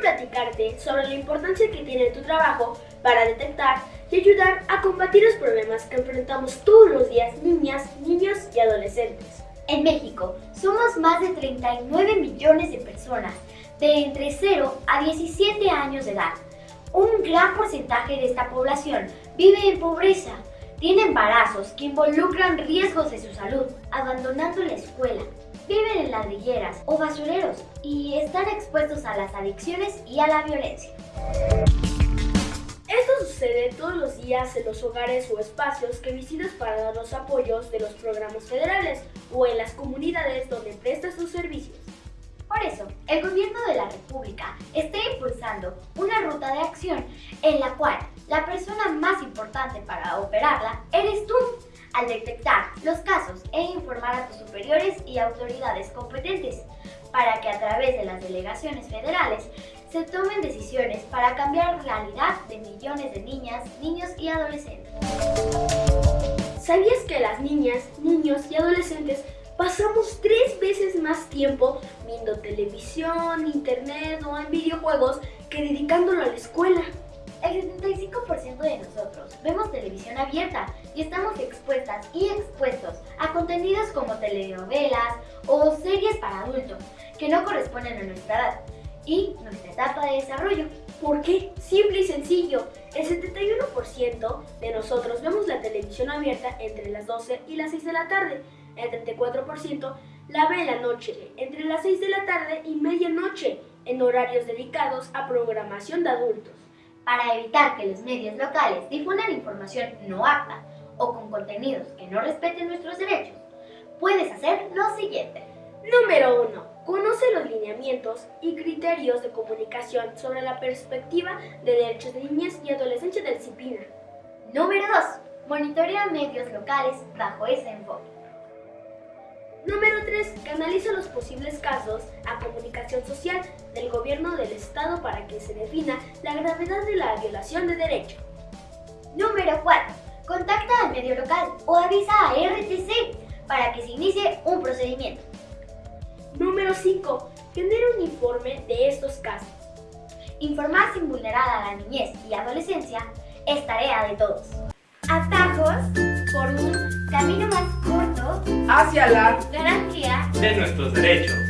platicarte sobre la importancia que tiene tu trabajo para detectar y ayudar a combatir los problemas que enfrentamos todos los días niñas, niños y adolescentes. En México somos más de 39 millones de personas de entre 0 a 17 años de edad. Un gran porcentaje de esta población vive en pobreza, tiene embarazos que involucran riesgos de su salud, abandonando la escuela, viven en ladrilleras o basureros y están expuestos a las adicciones y a la violencia. Esto sucede todos los días en los hogares o espacios que visitas para dar los apoyos de los programas federales o en las comunidades donde el Gobierno de la República está impulsando una ruta de acción en la cual la persona más importante para operarla eres tú, al detectar los casos e informar a tus superiores y autoridades competentes, para que a través de las delegaciones federales se tomen decisiones para cambiar la realidad de millones de niñas, niños y adolescentes. ¿Sabías que las niñas, niños y adolescentes veces más tiempo viendo televisión, internet o en videojuegos que dedicándolo a la escuela? El 75% de nosotros vemos televisión abierta y estamos expuestas y expuestos a contenidos como telenovelas o series para adultos que no corresponden a nuestra edad y nuestra etapa de desarrollo. ¿Por qué? Simple y sencillo. El 71% de nosotros vemos la televisión abierta entre las 12 y las 6 de la tarde. El 34% la ve en la noche, entre las 6 de la tarde y medianoche, en horarios dedicados a programación de adultos. Para evitar que los medios locales difundan información no apta o con contenidos que no respeten nuestros derechos, puedes hacer lo siguiente. Número 1. Conoce los lineamientos y criterios de comunicación sobre la perspectiva de derechos de niñas y adolescentes de disciplina. Número 2. Monitorea medios locales bajo ese enfoque. Número 3. Canaliza los posibles casos a comunicación social del gobierno del Estado para que se defina la gravedad de la violación de derecho. Número 4. Contacta al medio local o avisa a RTC para que se inicie un procedimiento. Número 5. Genera un informe de estos casos. Informar sin vulnerar a la niñez y adolescencia es tarea de todos. Atajos por un camino más hacia la garantía de nuestros derechos.